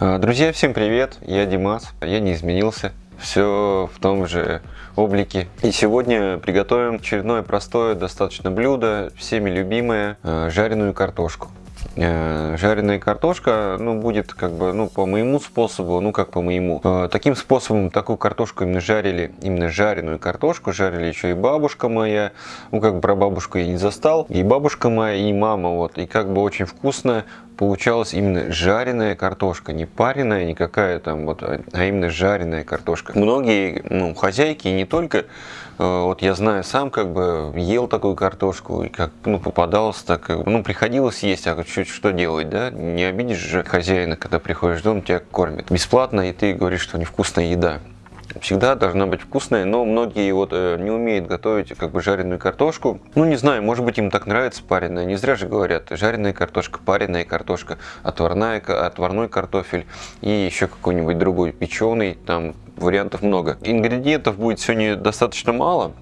А, друзья, всем привет! Я Димас, я не изменился, все в том же облике. И сегодня приготовим очередное простое достаточно блюдо, всеми любимое, а, жареную картошку. Э, жареная картошка, ну, будет как бы, ну, по моему способу, ну, как по моему. Э, таким способом такую картошку именно жарили, именно жареную картошку, жарили еще и бабушка моя, ну, как про бабушку я не застал, и бабушка моя, и мама, вот, и как бы очень вкусно получалась именно жареная картошка, не пареная никакая там, вот, а именно жареная картошка. Многие, ну, хозяйки, не только Э, вот я знаю сам, как бы ел такую картошку, и как ну, попадался, так, ну, приходилось есть, а чуть что делать, да? Не обидишь же хозяина, когда приходишь в дом, тебя кормят. Бесплатно, и ты говоришь, что невкусная еда всегда должна быть вкусная, но многие вот э, не умеют готовить как бы жареную картошку. Ну, не знаю, может быть им так нравится пареная, не зря же говорят, жареная картошка, пареная картошка, отварная, отварной картофель и еще какой-нибудь другой печеный, там вариантов много. Ингредиентов будет сегодня достаточно мало.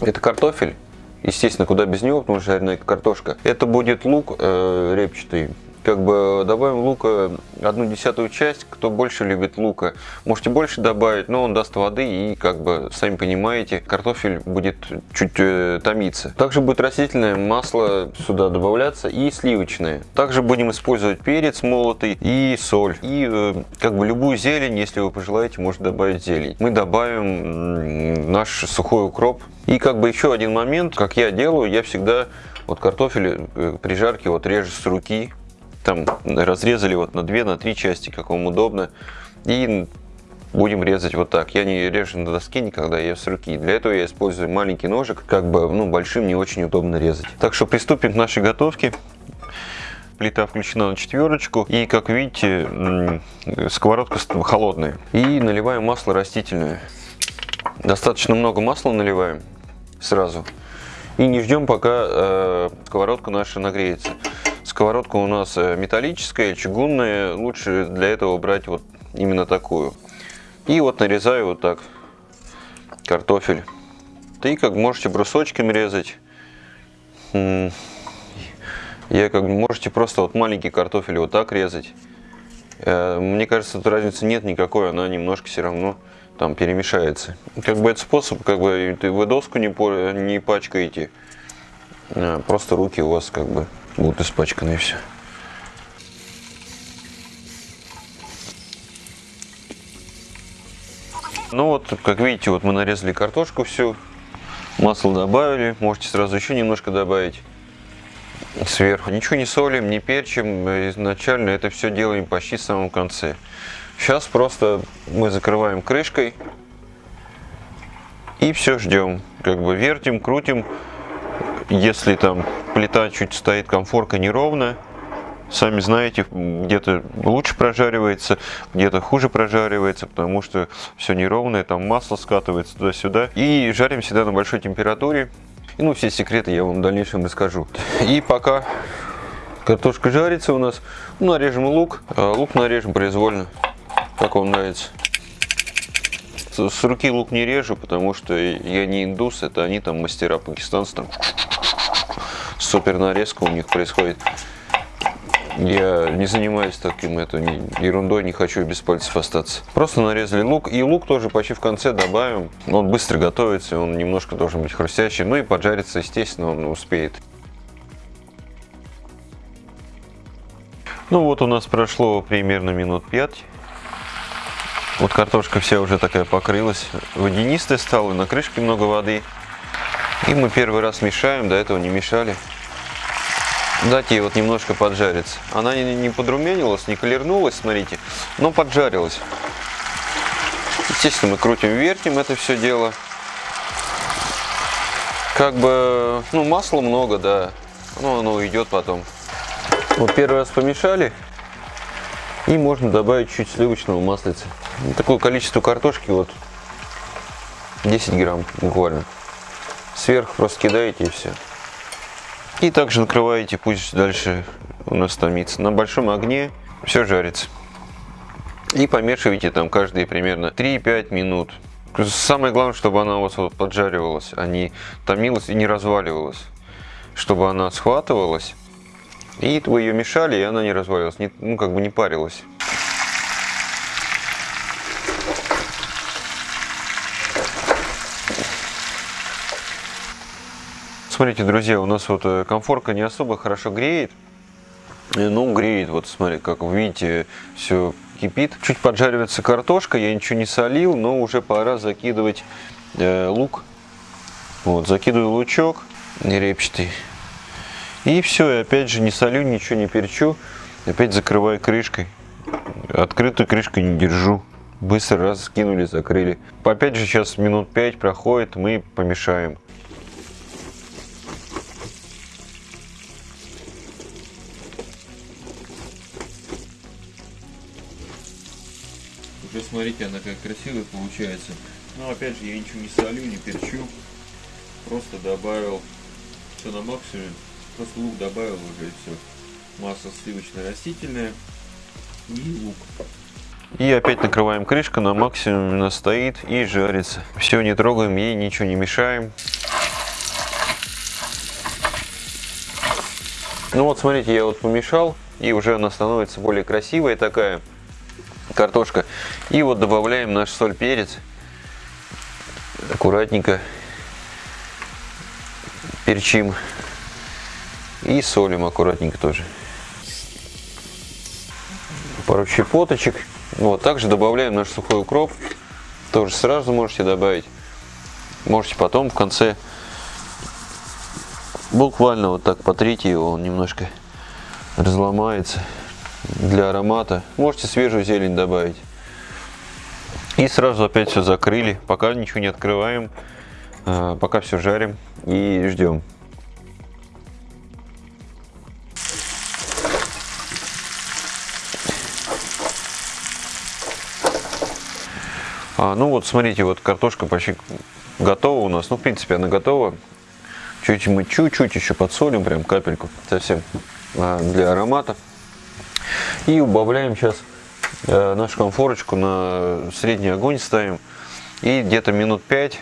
Это картофель, естественно, куда без него, потому что жареная картошка. Это будет лук э, репчатый, как бы добавим лука одну десятую часть, кто больше любит лука, можете больше добавить, но он даст воды и, как бы, сами понимаете, картофель будет чуть э, томиться. Также будет растительное масло сюда добавляться и сливочное. Также будем использовать перец молотый и соль. И, э, как бы, любую зелень, если вы пожелаете, можете добавить зелень. Мы добавим наш сухой укроп. И, как бы, еще один момент, как я делаю, я всегда вот картофель э, при жарке вот режу с руки, там разрезали вот на две, на три части, как вам удобно. И будем резать вот так. Я не режу на доске никогда, я с руки. Для этого я использую маленький ножик, как бы, ну, большим не очень удобно резать. Так что приступим к нашей готовке. Плита включена на четверочку. И, как видите, сковородка холодная. И наливаем масло растительное. Достаточно много масла наливаем сразу. И не ждем, пока э, сковородка наша нагреется. Сковородка у нас э, металлическая, чугунная. Лучше для этого брать вот именно такую. И вот нарезаю вот так картофель. И как можете брусочками резать. Я как можете просто вот маленький картофель вот так резать. Э, мне кажется, тут разницы нет никакой, она немножко все равно там перемешается. Как бы это способ, как бы вы доску не, не пачкаете, а просто руки у вас как бы будут испачканы и все. Ну вот, как видите, вот мы нарезали картошку всю, масло добавили, можете сразу еще немножко добавить сверху. Ничего не солим, не перчим, изначально это все делаем почти в самом конце. Сейчас просто мы закрываем крышкой и все ждем. Как бы вертим, крутим, если там плита чуть стоит комфорка неровно, сами знаете, где-то лучше прожаривается, где-то хуже прожаривается, потому что все неровное, там масло скатывается туда-сюда. И жарим всегда на большой температуре. И ну, все секреты я вам в дальнейшем расскажу. И пока картошка жарится у нас, ну, нарежем лук. А лук нарежем произвольно, как вам нравится. С руки лук не режу, потому что я не индус, это они там мастера пакистанцы, там супер нарезка у них происходит. Я не занимаюсь таким это, ерундой, не хочу без пальцев остаться. Просто нарезали лук. И лук тоже почти в конце добавим. Он быстро готовится, он немножко должен быть хрустящий. Ну и поджариться, естественно, он успеет. Ну вот у нас прошло примерно минут 5. Вот картошка вся уже такая покрылась. Водянистая стала, на крышке много воды. И мы первый раз мешаем, до этого не мешали дать ей вот немножко поджариться. Она не, не подрумянилась, не колернулась, смотрите, но поджарилась. Естественно, мы крутим, вертим это все дело. Как бы, ну, масла много, да, но оно уйдет потом. Вот первый раз помешали, и можно добавить чуть сливочного маслица. Такое количество картошки, вот 10 грамм буквально. Сверху просто кидаете и все. И также накрываете, пусть дальше у нас томится. На большом огне все жарится. И помешивайте там каждые примерно 3-5 минут. Самое главное, чтобы она у вас вот поджаривалась, а не томилась и не разваливалась. Чтобы она схватывалась. И вы ее мешали, и она не развалилась, не, ну как бы не парилась. Смотрите, друзья, у нас вот э, комфорка не особо хорошо греет. Ну, греет, вот смотри, как вы видите, все кипит. Чуть поджаривается картошка, я ничего не солил, но уже пора закидывать э, лук. Вот, закидываю лучок репчатый. И все, и опять же не солю, ничего не перчу. Опять закрываю крышкой. Открытую крышкой не держу. Быстро раз скинули, закрыли. Опять же сейчас минут 5 проходит, мы помешаем. Смотрите, она как красивая получается. Но опять же, я ничего не солю, не перчу. Просто добавил все на максимум. Просто лук добавил уже и все. Масло сливочно-растительное и лук. И опять накрываем крышку на максимум, она стоит и жарится. Все, не трогаем, ей ничего не мешаем. Ну вот, смотрите, я вот помешал, и уже она становится более красивая такая картошка. И вот добавляем наш соль, перец. Аккуратненько перчим. И солим аккуратненько тоже. Пару щепоточек. Вот, также добавляем наш сухой укроп. Тоже сразу можете добавить. Можете потом в конце буквально вот так потрите его, он немножко разломается для аромата. Можете свежую зелень добавить. И сразу опять все закрыли, пока ничего не открываем, а, пока все жарим и ждем. А, ну вот, смотрите, вот картошка почти готова у нас. Ну, в принципе, она готова. Чуть мы чуть-чуть еще подсолим, прям капельку, совсем а, для аромата. И убавляем сейчас э, нашу конфорочку на средний огонь ставим. И где-то минут 5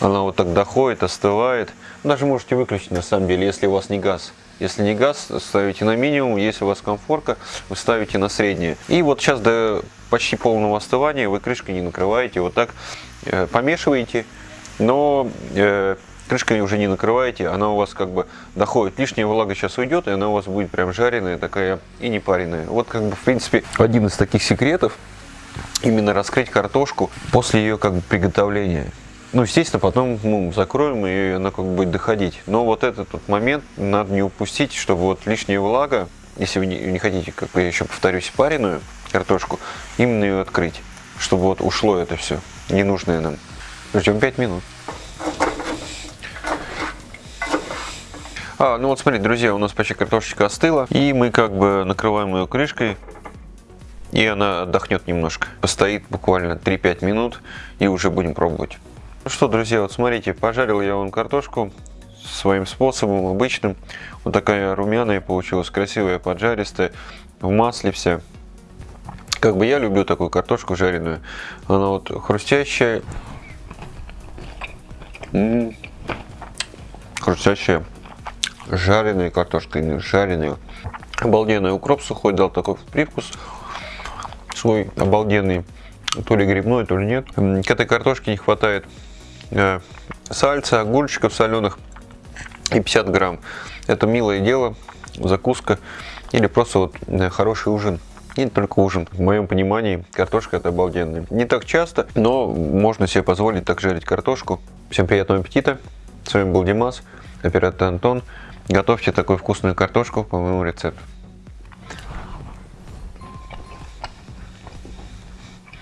она вот так доходит, остывает. Даже можете выключить на самом деле, если у вас не газ. Если не газ, ставите на минимум. Если у вас комфорка, вы ставите на среднее. И вот сейчас до почти полного остывания вы крышкой не накрываете. Вот так э, помешиваете. Но э, крышкой уже не накрываете, она у вас как бы доходит. Лишняя влага сейчас уйдет, и она у вас будет прям жареная такая и не пареная. Вот как бы в принципе один из таких секретов, именно раскрыть картошку после ее как бы приготовления. Ну, естественно, потом ну, закроем, и она как бы будет доходить. Но вот этот вот момент надо не упустить, чтобы вот лишняя влага, если вы не, не хотите, как я еще повторюсь, пареную картошку, именно ее открыть, чтобы вот ушло это все, ненужное нам. Ждем 5 минут. А, ну вот смотрите, друзья, у нас почти картошечка остыла. И мы как бы накрываем ее крышкой. И она отдохнет немножко. Постоит буквально 3-5 минут. И уже будем пробовать. Ну что, друзья, вот смотрите, пожарил я вон картошку своим способом, обычным. Вот такая румяная получилась, красивая, поджаристая, в масле вся. Как бы я люблю такую картошку жареную. Она вот хрустящая. М -м -м. Хрустящая жареная картошка, именно жареная. Обалденный укроп сухой дал такой привкус свой обалденный. То ли грибной, то ли нет. К этой картошке не хватает э, сальца, огурчиков соленых и 50 грамм. Это милое дело, закуска или просто вот э, хороший ужин. И не только ужин. В моем понимании картошка это обалденная. Не так часто, но можно себе позволить так жарить картошку. Всем приятного аппетита. С вами был Димас, оператор Антон. Готовьте такую вкусную картошку по моему рецепту.